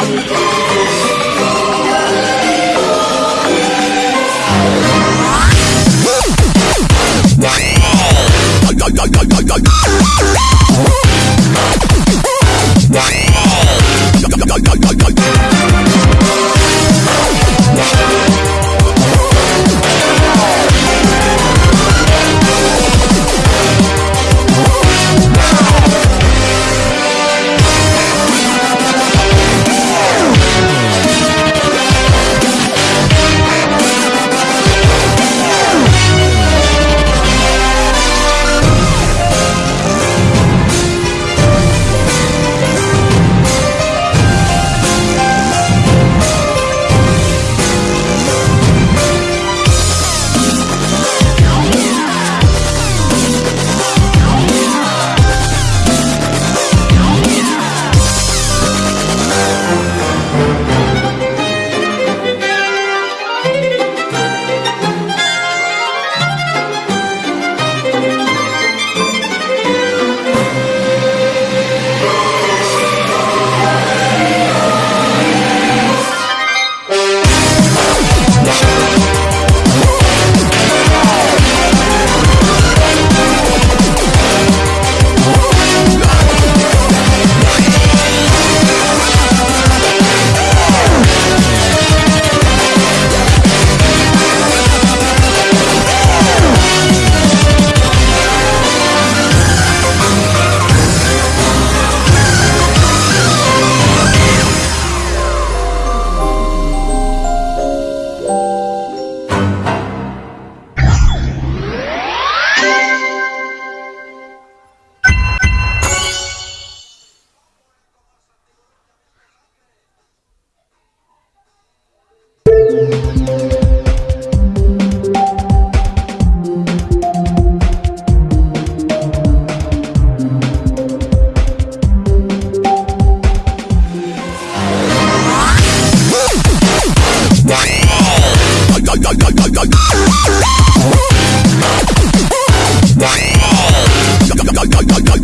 Wow. バイバイ!